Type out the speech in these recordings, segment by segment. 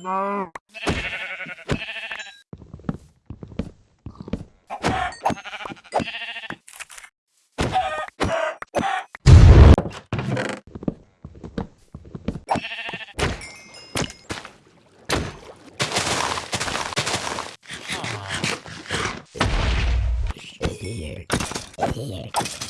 Here. Here.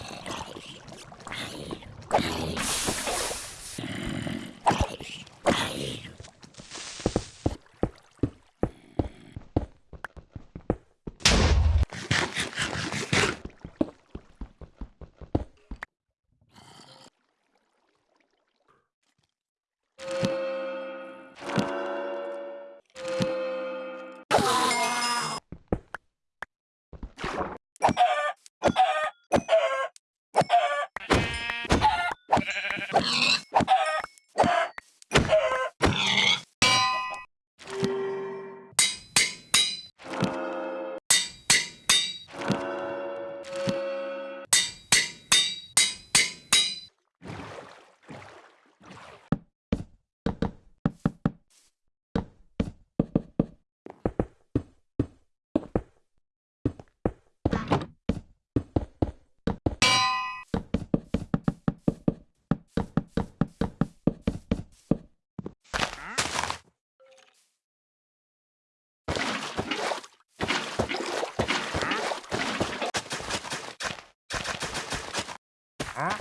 you hả